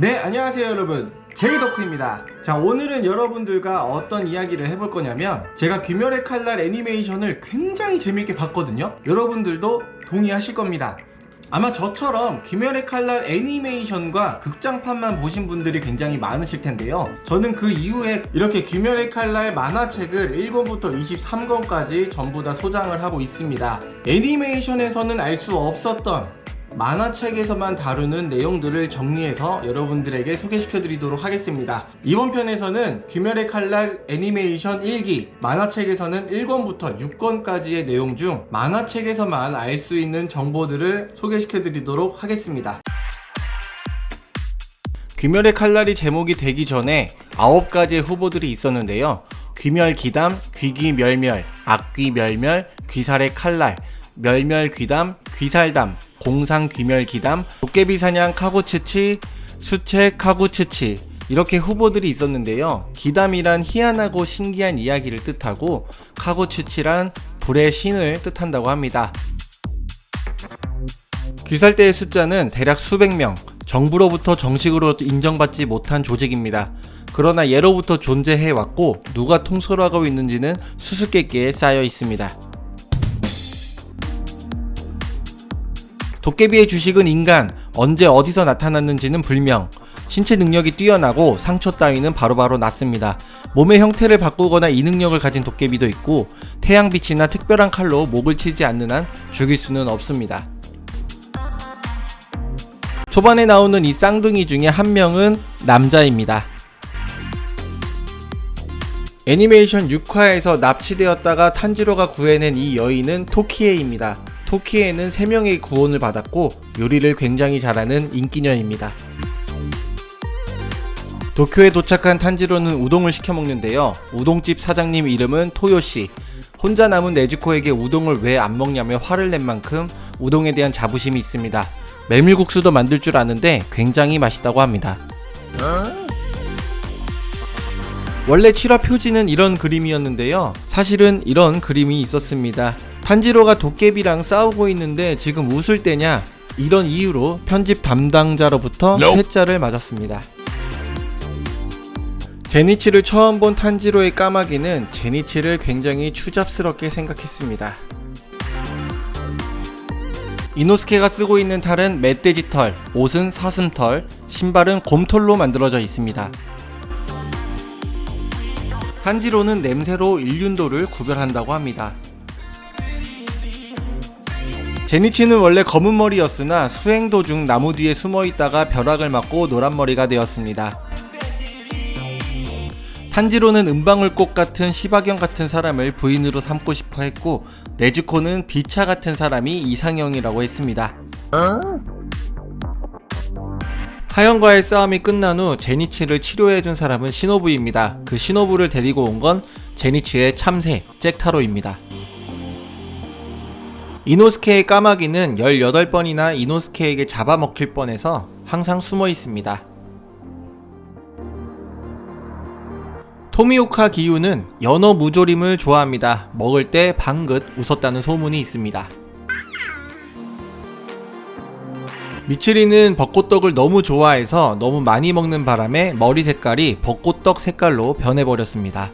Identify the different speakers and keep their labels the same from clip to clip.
Speaker 1: 네 안녕하세요 여러분. 제이덕후입니다. 자 오늘은 여러분들과 어떤 이야기를 해볼 거냐면 제가 귀멸의 칼날 애니메이션을 굉장히 재밌게 봤거든요. 여러분들도 동의하실 겁니다. 아마 저처럼 귀멸의 칼날 애니메이션과 극장판만 보신 분들이 굉장히 많으실 텐데요. 저는 그 이후에 이렇게 귀멸의 칼날 만화책을 1권부터 23권까지 전부 다 소장을 하고 있습니다. 애니메이션에서는 알 수 없었던 만화책에서만 다루는 내용들을 정리해서 여러분들에게 소개시켜 드리도록 하겠습니다. 이번 편에서는 귀멸의 칼날 애니메이션 1기 만화책에서는 1권부터 6권까지의 내용 중 만화책에서만 알 수 있는 정보들을 소개시켜 드리도록 하겠습니다. 귀멸의 칼날이 제목이 되기 전에 9가지의 후보들이 있었는데요. 귀멸 기담, 귀기 멸멸, 악귀 멸멸, 귀살의 칼날, 멸멸 귀담, 귀살담, 공상 귀멸 기담, 도깨비 사냥 카고츠치, 수채 카고츠치 이렇게 후보들이 있었는데요. 기담이란 희한하고 신기한 이야기를 뜻하고 카고츠치란 불의 신을 뜻한다고 합니다. 귀살대의 숫자는 대략 수백 명, 정부로부터 정식으로 인정받지 못한 조직입니다. 그러나 예로부터 존재해 왔고 누가 통솔하고 있는지는 수수께끼에 쌓여 있습니다. 도깨비의 주식은 인간, 언제 어디서 나타났는지는 불명. 신체 능력이 뛰어나고 상처 따위는 바로바로 낫습니다. 몸의 형태를 바꾸거나 이 능력을 가진 도깨비도 있고 태양빛이나 특별한 칼로 목을 치지 않는 한 죽일 수는 없습니다. 초반에 나오는 이 쌍둥이 중에 한 명은 남자입니다. 애니메이션 6화에서 납치되었다가 탄지로가 구해낸 이 여인은 토키에입니다. 토키에는 3명의 구원을 받았고 요리를 굉장히 잘하는 인기녀입니다. 도쿄에 도착한 탄지로는 우동을 시켜 먹는데요. 우동집 사장님 이름은 토요시. 혼자 남은 네즈코에게 우동을 왜 안 먹냐며 화를 낸 만큼 우동에 대한 자부심이 있습니다. 메밀국수도 만들 줄 아는데 굉장히 맛있다고 합니다. 원래 7화 표지는 이런 그림이었는데요. 사실은 이런 그림이 있었습니다. 탄지로가 도깨비랑 싸우고 있는데 지금 웃을 때냐? 이런 이유로 편집 담당자로부터 퇴짜를 맞았습니다. 제니치를 처음 본 탄지로의 까마귀는 제니치를 굉장히 추잡스럽게 생각했습니다. 이노스케가 쓰고 있는 털은 멧돼지 털, 옷은 사슴털, 신발은 곰털로 만들어져 있습니다. 탄지로는 냄새로 일륜도를 구별한다고 합니다. 제니치는 원래 검은 머리였으나 수행 도중 나무 뒤에 숨어 있다가 벼락을 맞고 노란 머리가 되었습니다. 탄지로는 은방울꽃 같은 시바견 같은 사람을 부인으로 삼고 싶어 했고 네즈코는 비차 같은 사람이 이상형이라고 했습니다. 하연과의 싸움이 끝난 후 제니치를 치료해준 사람은 시노부입니다. 그 시노부를 데리고 온 건 제니치의 참새 잭타로입니다. 이노스케의 까마귀는 18번이나 이노스케에게 잡아먹힐 뻔해서 항상 숨어 있습니다. 토미오카 기유는 연어 무조림을 좋아합니다. 먹을 때 방긋 웃었다는 소문이 있습니다. 미츠리는 벚꽃떡을 너무 좋아해서 너무 많이 먹는 바람에 머리 색깔이 벚꽃떡 색깔로 변해버렸습니다.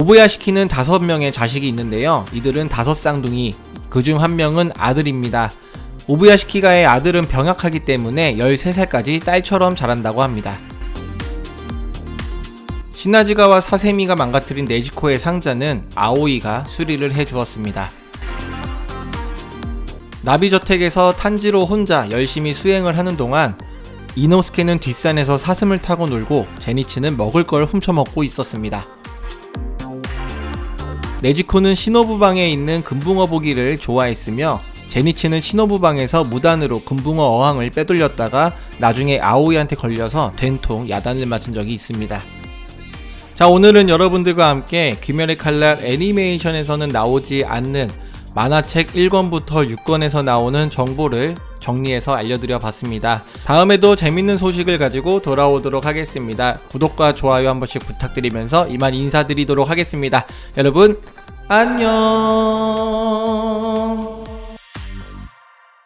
Speaker 1: 오부야시키는 다섯 명의 자식이 있는데요. 이들은 다섯 쌍둥이, 그중 한 명은 아들입니다. 오부야시키가의 아들은 병약하기 때문에 13살까지 딸처럼 자란다고 합니다. 시나지가와 사세미가 망가뜨린 네지코의 상자는 아오이가 수리를 해주었습니다. 나비저택에서 탄지로 혼자 열심히 수행을 하는 동안 이노스케는 뒷산에서 사슴을 타고 놀고 제니치는 먹을 걸 훔쳐먹고 있었습니다. 네지코는 신호부방에 있는 금붕어 보기를 좋아했으며 제니치는 신호부방에서 무단으로 금붕어 어항을 빼돌렸다가 나중에 아오이한테 걸려서 된통 야단을 맞은 적이 있습니다. 자 오늘은 여러분들과 함께 귀멸의 칼날 애니메이션에서는 나오지 않는 만화책 1권부터 6권에서 나오는 정보를 정리해서 알려드려 봤습니다. 다음에도 재밌는 소식을 가지고 돌아오도록 하겠습니다. 구독과 좋아요 한 번씩 부탁드리면서 이만 인사드리도록 하겠습니다. 여러분 안녕